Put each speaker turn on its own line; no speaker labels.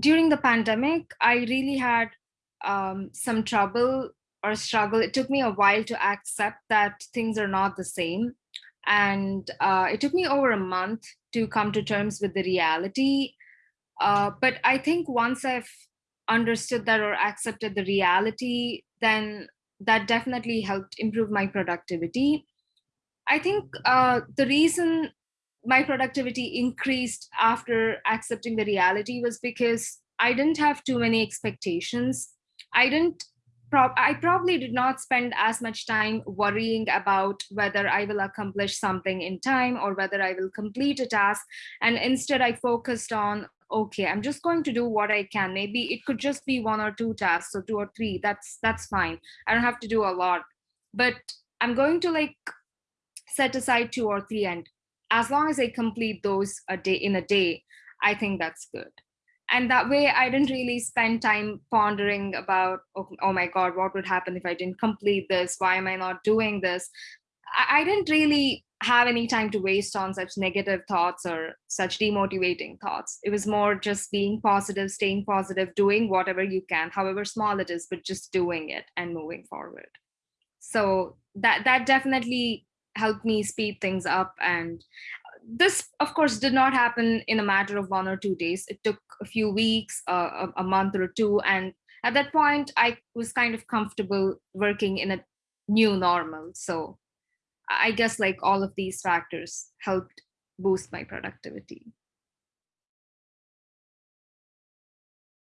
during the pandemic, I really had um, some trouble or struggle. It took me a while to accept that things are not the same. And uh, it took me over a month to come to terms with the reality. Uh, but I think once I've understood that or accepted the reality, then that definitely helped improve my productivity. I think uh, the reason my productivity increased after accepting the reality was because I didn't have too many expectations. I didn't Pro- I probably did not spend as much time worrying about whether I will accomplish something in time or whether I will complete a task. And instead, I focused on okay, I'm just going to do what I can. Maybe it could just be one or two tasks or two or three. That's that's fine. I don't have to do a lot. But I'm going to like set aside two or three and as long as I complete those a day in a day, I think that's good. And that way I didn't really spend time pondering about, oh, oh my God, what would happen if I didn't complete this? Why am I not doing this? I, I didn't really have any time to waste on such negative thoughts or such demotivating thoughts. It was more just being positive, staying positive, doing whatever you can, however small it is, but just doing it and moving forward. So that that definitely helped me speed things up and this of course did not happen in a matter of one or two days. It took a few weeks uh, a, a month or two and at that point i was kind of comfortable working in a new normal. So i guess like all of these factors helped boost my productivity